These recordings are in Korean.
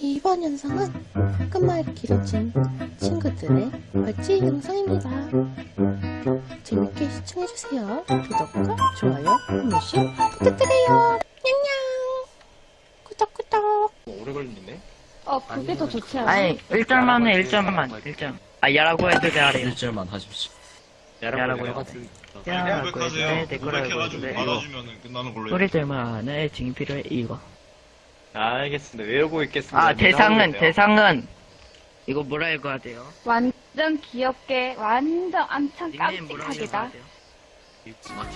이번 영상은 끝말 길어진 친구들의 벌지 영상입니다. 재밌게 시청해주세요. 구독과 좋아요 한 번씩 부탁드려요. 냥냥 구독구독 오래 걸리네. 어, 그게 더 좋지 않아? 아니, 1절만 해, 1절 만. 1절. 아, 야라고 해도 돼, 아래요. 1절만 하십시오. 야라고 해요. 해도 돼. 그냥 야라고 고백하세요. 해도 돼, 댓글 알고 해도 돼. 받아주면 끝나는 걸로 해, 지금 필요해, 이거. 알겠습니다. 외우고 있겠습니다. 아, 대상은. 대상은. 이거 뭐라 읽어야 돼요? 완전 귀엽게, 완전 엄청 닉네임 뭐라 읽어야 깜찍하게다. 돼요?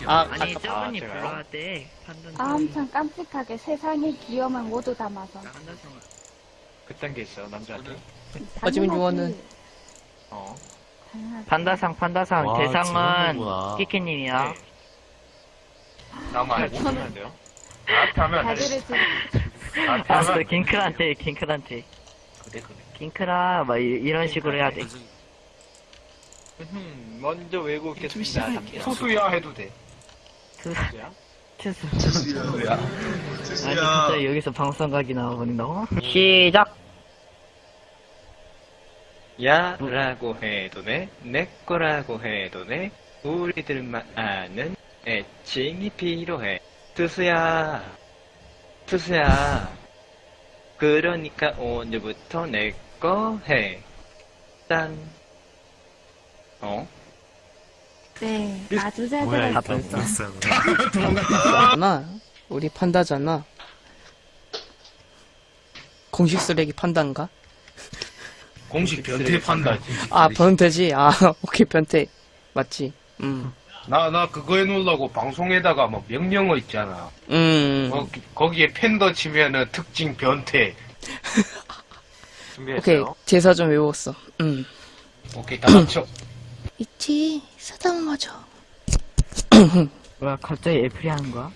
아, 아니, 아, 저분이 제가요? 불러야 돼. 판단 아, 엄청 깜찍하게 세상의 귀여움을 모두 담아서. 그딴 게 있어요, 남자한테. 하지만 요원은 어. 판다상, 판다상. 와, 대상은 재밌는구나. 키키님이야. 네. 나만 알고 저는- 있으면 돼요? 나한테 하면 안 돼. 다들을 지금 나한테 알았어, 하면 킹크한테, 킹크한테. 그래, 그래. 킹크라, 막, 이- 이런 식으로 해야 돼. 음, 먼저 외우고 있겠습니다. 투수야 해도 돼. 투- 투수야? 투수. 투수야. 아니. 진짜 여기서 방송각이 나와버린다고? 시작! 야라고 해도 돼, 내 거라고 해도 돼, 우리들만 아는 애칭이 필요해. 투수야, 투수야. 그러니까 오늘부터 내 거 해. 짠. 어? 네, 아주 잘 뭐야, 들었어요. 다 벌써. 잖아. 우리 판다잖아. 공식 쓰레기 판다인가? 공식 변태 판다. 아, 변태지? 아, 오케이, 변태. 맞지? 음. 나, 나 그거 해놓으려고 방송에다가 뭐 명령어 있잖아. 음. 거, 거기에 팬더 치면은 특징 변태. 오케이, 준비했어요? 제사 좀 외웠어. 음. 오케이, 다 맞춰. 있지 쓰다듬어줘. 뭐야, 갑자기 애플이 하는 거야?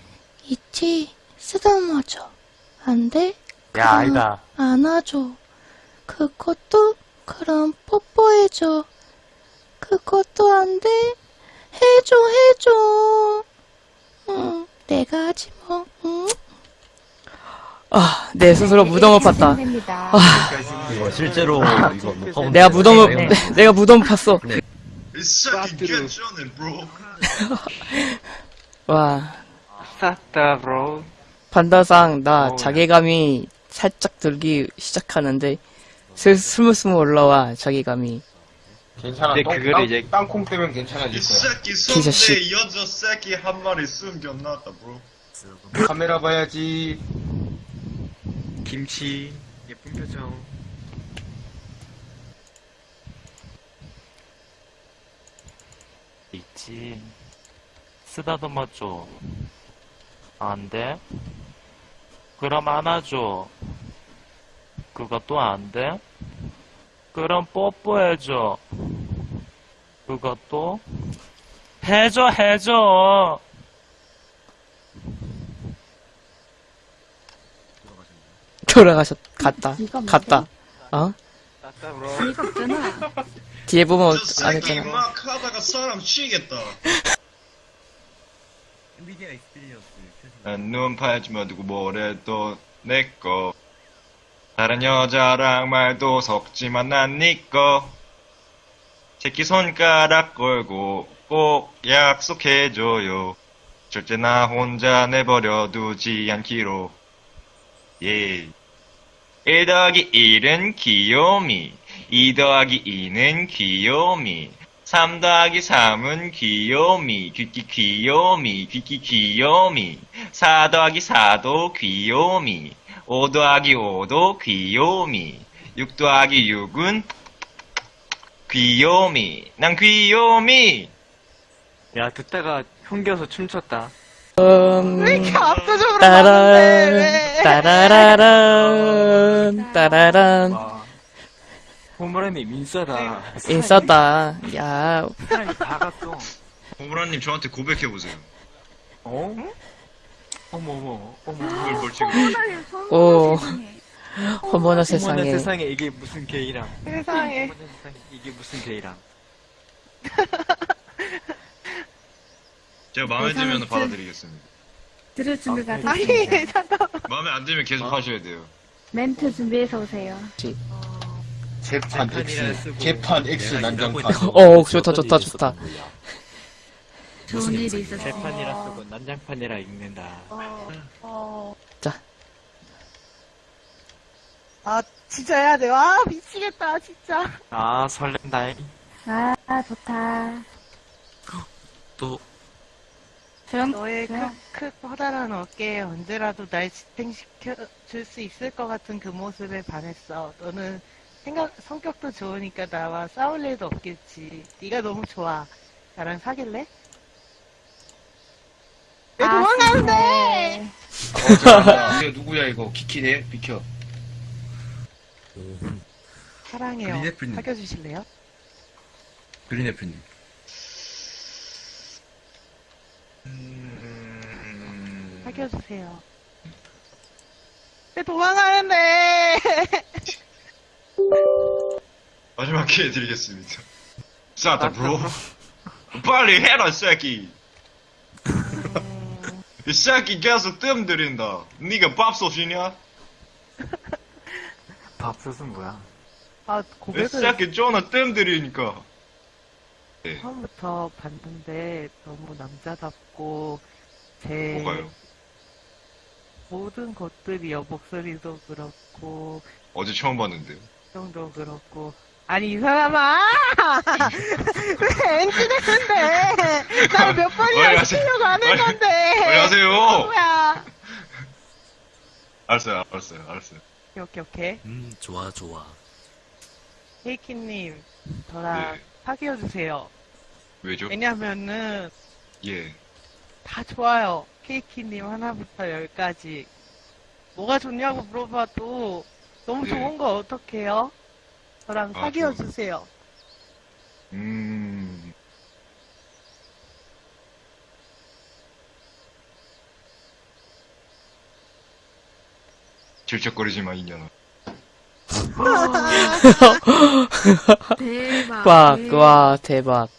있지 쓰다듬어줘. 안 돼? 야, 아니다. 안아줘. 그것도 그럼 뽀뽀해줘. 그것도 안 돼? 해줘 해줘. 응, 내가 하지 뭐. 응? 아, 내 스스로 무덤을 팠다. 됩니다. 이거 실제로 이거 녹화 내가 무덤을, 네. 내가 무덤 팠어. 와, 쌌다, 브로. 판다상, 나 어우야. 자괴감이 살짝 들기 시작하는데, 슬, 스물스물 올라와, 자괴감이. 괜찮아. 근데 똥, 땅, 이제- 땅콩 빼면 괜찮아질 이 거야. 새끼 기자 씨. 여자 새끼 한 마리 숨겨놨다, bro. 카메라 봐야지. 김치. 예쁜 표정. 있지. 쓰다듬어줘. 안 돼? 그럼 안아줘. 그것도 안 돼? 그럼 뽀뽀해줘. 그것도? 해줘, 해줘! 돌아가셨, 갔다. 갔다. 어? 뒤에 보면 저안 했잖아. 막 하다가 사람 치겠다. 눈 팔지 마두고 뭐래도 내꺼. 다른 여자랑 말도 섞지만 난 니꺼. 새끼 손가락 걸고 꼭 약속해줘요. 절대 나 혼자 내버려 두지 않기로. 예. 1 더하기 1은 귀요미. 2 더하기 2는 귀요미. 3 더하기 3은 귀요미. 귀끼 귀요미. 귀끼 귀요미. 4 더하기 4도 귀요미. 5 더하기 5도 귀요미. 6 더하기 6은 귀요미. 난 귀요미. 야, 듣다가 흉겨서 춤췄다. 음, 따란, 따라라란, 따라란. 와. 호모라님 민싸다. 인싸다. 야, 사람이 다 갔어. 호브라님 저한테 고백해보세요. 어? 어머, 어머, 어머. 그걸 벌칙을. 오, 어머나 어머나 세상에. 세상에 이게 무슨 게이랑. 세상에. 어머나 세상에 이게 무슨 게이랑. 제가 마음에 세상에 들면 그- 받아드리겠습니다. 들을 준비가 아니, 됐습니다. 마음에 안 들면 계속 하셔야 돼요. 멘트 준비해서 오세요. 재판 X, 재판 X 난장판. 어, 좋다, 좋다, 좋다. 좋은 일이 있었어요. 재판이라 쓰고 난장판이라 읽는다. 어. 자. 아, 진짜 해야 돼요. 아, 미치겠다, 진짜. 아, 설렌다. 아, 좋다. 또 조용, 너의 크, 조용. 크, 커다란 어깨에 언제라도 날 지탱시켜 줄 수 있을 것 같은 그 모습에 반했어. 너는 생각, 성격도 좋으니까 나와 싸울 일도 없겠지. 네가 너무 좋아. 나랑 사귈래? 왜 아, 도망가는데? 어, 잠깐만. 누구야 이거 키키네 비켜. 사랑해요. 그린 애플님. 사귀어 주실래요? 그린 애플님. 음... 사귀어 주세요. 왜 도망가는데? 마지막 기회 드리겠습니다. 싸다, 브로. 빨리 해라, 이 새끼. 이 새끼 계속 뜸 들인다. 네가 밥솥이냐? 밥솥은 뭐야? 아, 이 고백을 새끼 존나 뜸 들이니까. 처음부터 봤는데 너무 남자답고 제 뭐가요? 모든 것들이요 목소리도 그렇고 어제 처음 봤는데요. 표정도 그렇고 아니 이 사람아 왜 엔지 됐는데 나몇 빨리 번이나 하세요. 시키려고 안 했는데 빨리 하세요. 뭐야 알았어요, 알았어요, 알았어요. 오케이 오케이 음 좋아 좋아 케이키님 저랑 네. 사귀어주세요 왜죠? 왜냐면은 예. 다 좋아요. 케이키님 하나부터 열까지. 뭐가 좋냐고 물어봐도 너무 네. 좋은 거 어떡해요? 저랑 아, 사귀어주세요. 음. 질척거리지 마, 이년아. 대박. 와, 와, 대박.